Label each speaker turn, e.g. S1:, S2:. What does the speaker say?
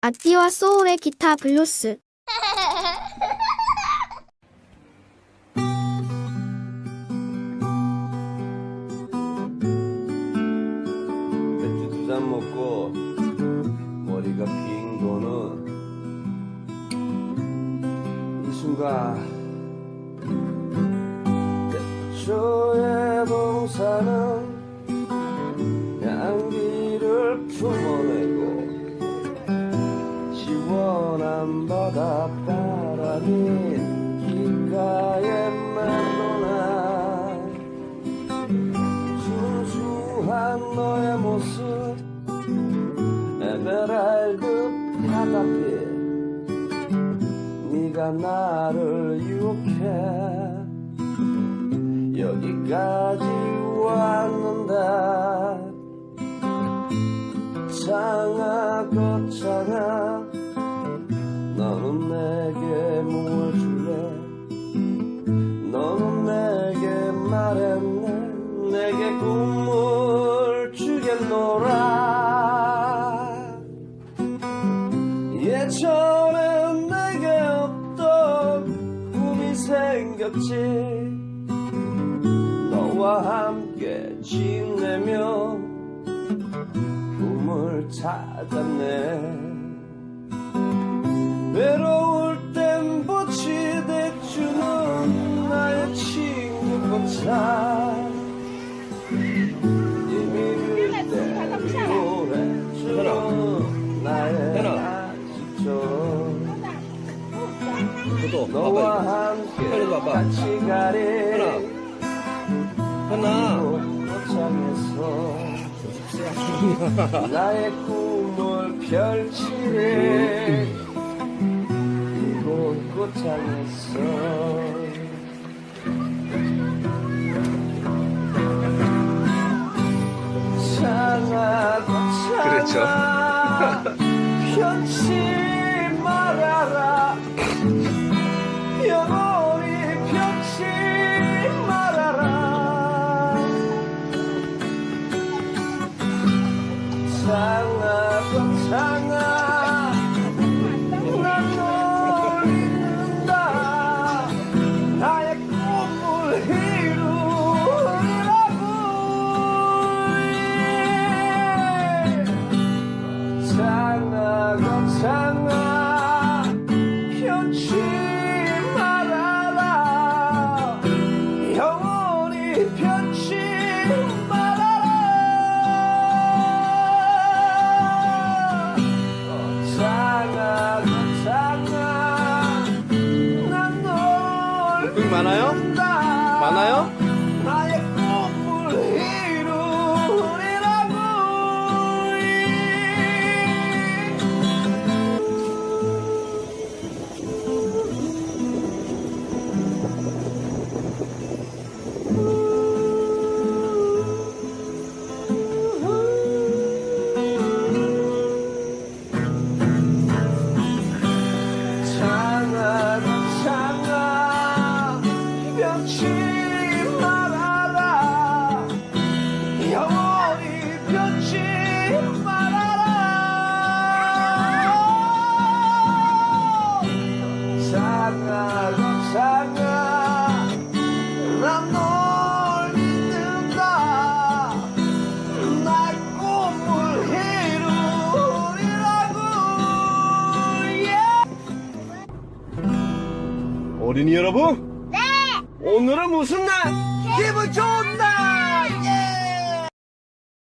S1: 아띠와 소울의 기타 블루스.
S2: 맥주 두 잔 먹고 머리가 빙 도는 이 순간 대초의 동산은 품어내고 시원한 바닷바람이 귓가에 맴도나 순수한 너의 모습 에메랄드 바닷빛 네가 나를 유혹해. 여기까지 왔는 창아 거창아 너는 내게 뭘 줄래 너는 내게 말했네 내게 꿈을 주겠노라. 예전엔 내게 없던 꿈이 생겼지. 너와 함께 지내며 찾았네. 외로울 땐 볕이 대주는 나의 친구 꽃차 이미 그때 노래주는 나의
S3: 그것도
S2: 너와 함께. 같이 가리.
S3: 하나
S2: 꽃장에서 나의 꿈을 펼치리 이곳 꽃장에서. 창아
S3: 그렇죠.
S2: 꽃창아. 편치 말아라 창아 꽃창아. 난 널 잊는다. 나의 꿈을 이루라고. 창아 꽃창아
S3: 많아요?
S2: 창아 창아 난널 믿는다. 날 꿈을 이루리라고. 어린이 여러분? 네. 오늘은 무슨 날? 기분 좋은 날. 예!